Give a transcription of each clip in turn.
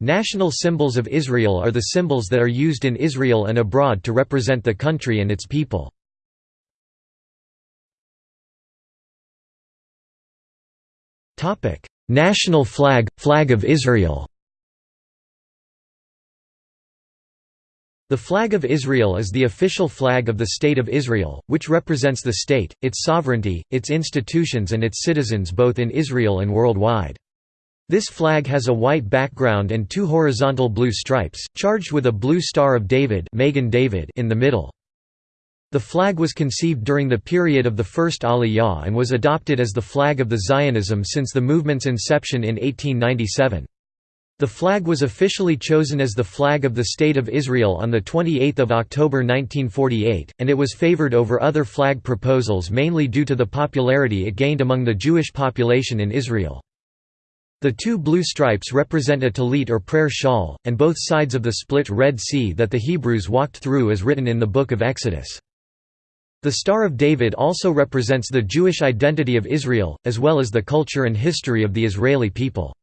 National symbols of Israel are the symbols that are used in Israel and abroad to represent the country and its people. National flag, Flag of Israel The flag of Israel is the official flag of the State of Israel, which represents the state, its sovereignty, its institutions and its citizens both in Israel and worldwide. This flag has a white background and two horizontal blue stripes, charged with a blue Star of David, David in the middle. The flag was conceived during the period of the First Aliyah and was adopted as the flag of the Zionism since the movement's inception in 1897. The flag was officially chosen as the flag of the State of Israel on 28 October 1948, and it was favored over other flag proposals mainly due to the popularity it gained among the Jewish population in Israel. The two blue stripes represent a talit or prayer shawl, and both sides of the split Red Sea that the Hebrews walked through as written in the Book of Exodus. The Star of David also represents the Jewish identity of Israel, as well as the culture and history of the Israeli people.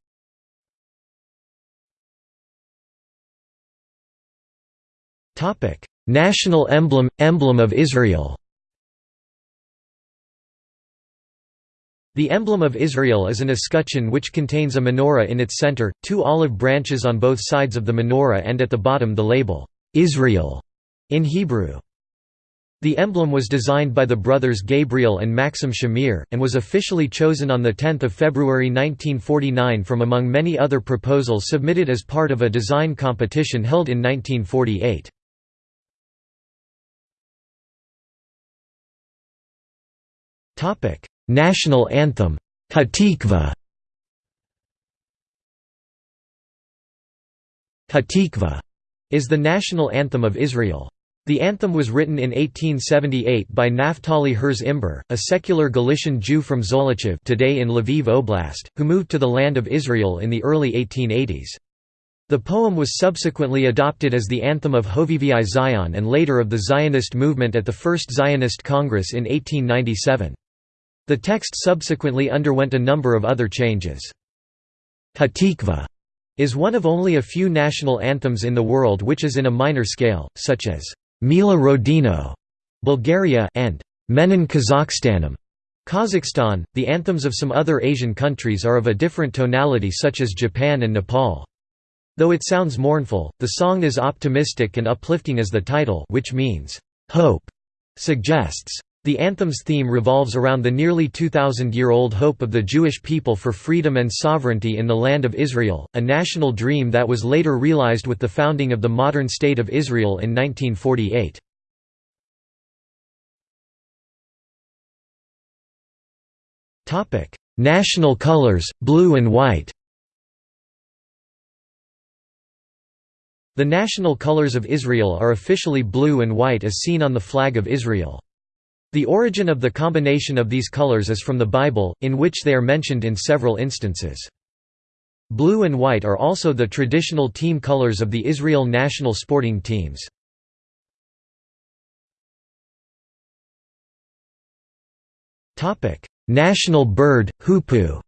National emblem – Emblem of Israel The emblem of Israel is an escutcheon which contains a menorah in its center, two olive branches on both sides of the menorah and at the bottom the label, "'Israel' in Hebrew. The emblem was designed by the brothers Gabriel and Maxim Shamir, and was officially chosen on 10 February 1949 from among many other proposals submitted as part of a design competition held in 1948. National anthem Hatikva Hatikva is the national anthem of Israel. The anthem was written in 1878 by Naftali Herz Imber, a secular Galician Jew from Zolochiv today in Lviv Oblast, who moved to the Land of Israel in the early 1880s. The poem was subsequently adopted as the anthem of Hovevei Zion and later of the Zionist movement at the First Zionist Congress in 1897. The text subsequently underwent a number of other changes. Hatikva is one of only a few national anthems in the world which is in a minor scale, such as Mila Rodino, Bulgaria, and Menin Kazakhstanim, Kazakhstan. The anthems of some other Asian countries are of a different tonality, such as Japan and Nepal. Though it sounds mournful, the song is optimistic and uplifting as the title, which means hope, suggests. The anthem's theme revolves around the nearly 2,000-year-old hope of the Jewish people for freedom and sovereignty in the Land of Israel, a national dream that was later realized with the founding of the modern State of Israel in 1948. National colors, blue and white The national colors of Israel are officially blue and white as seen on the flag of Israel. The origin of the combination of these colors is from the Bible, in which they are mentioned in several instances. Blue and white are also the traditional team colors of the Israel national sporting teams. National bird, hoopoe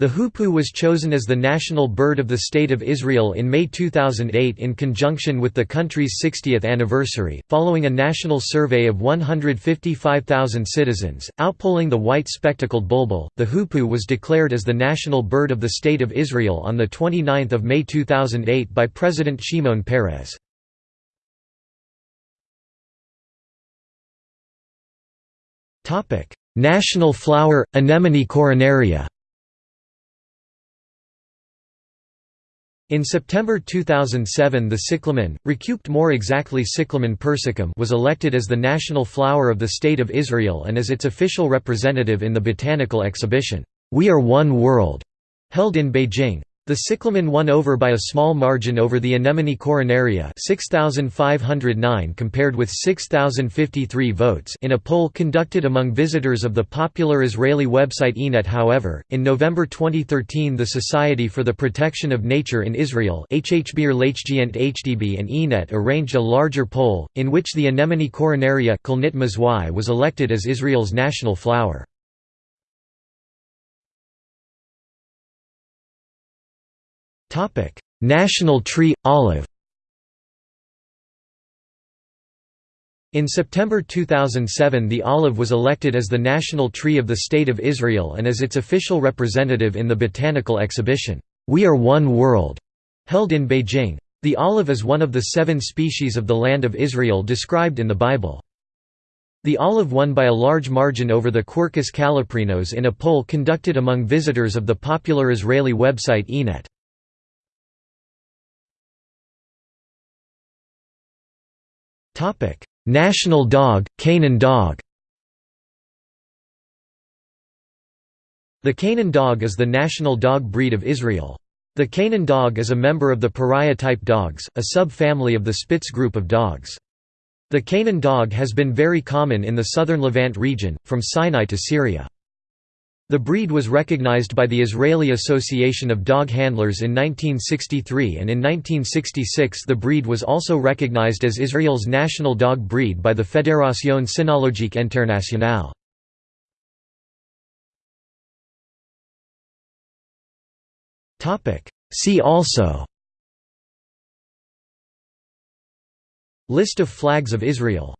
The hoopoe was chosen as the national bird of the State of Israel in May 2008 in conjunction with the country's 60th anniversary, following a national survey of 155,000 citizens, outpolling the white spectacled bulbul. The hoopoe was declared as the national bird of the State of Israel on 29 May 2008 by President Shimon Peres. National flower, Anemone coronaria In September 2007 the cyclamen, Recuped more exactly Cyclamen persicum was elected as the national flower of the State of Israel and as its official representative in the botanical exhibition, We Are One World, held in Beijing. The cyclamen won over by a small margin over the anemone coronaria 6,509 compared with 6,053 votes in a poll conducted among visitors of the popular Israeli website Ynet however, in November 2013 the Society for the Protection of Nature in Israel HHBR HDB and Ynet arranged a larger poll, in which the anemone coronaria was elected as Israel's national flower. National tree – olive In September 2007 the olive was elected as the national tree of the State of Israel and as its official representative in the botanical exhibition, We Are One World, held in Beijing. The olive is one of the seven species of the Land of Israel described in the Bible. The olive won by a large margin over the Quercus calliprinos in a poll conducted among visitors of the popular Israeli website Ynet. National dog, Canaan dog The Canaan dog is the national dog breed of Israel. The Canaan dog is a member of the pariah-type dogs, a sub-family of the Spitz group of dogs. The Canaan dog has been very common in the southern Levant region, from Sinai to Syria. The breed was recognized by the Israeli Association of Dog Handlers in 1963 and in 1966 the breed was also recognized as Israel's national dog breed by the Fédération Cynologique Internationale. See also List of flags of Israel